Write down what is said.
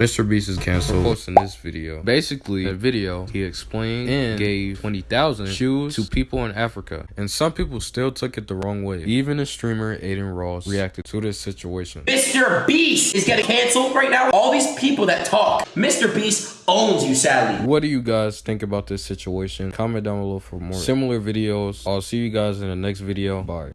Mr. Beast is canceled posting this video. Basically, the video he explained and gave 20,000 shoes to people in Africa. And some people still took it the wrong way. Even the streamer Adin Ross reacted to this situation. Mr. Beast is getting canceled right now. All these people that talk, Mr. Beast owns you, Sally. What do you guys think about this situation? Comment down below for more similar videos. I'll see you guys in the next video. Bye.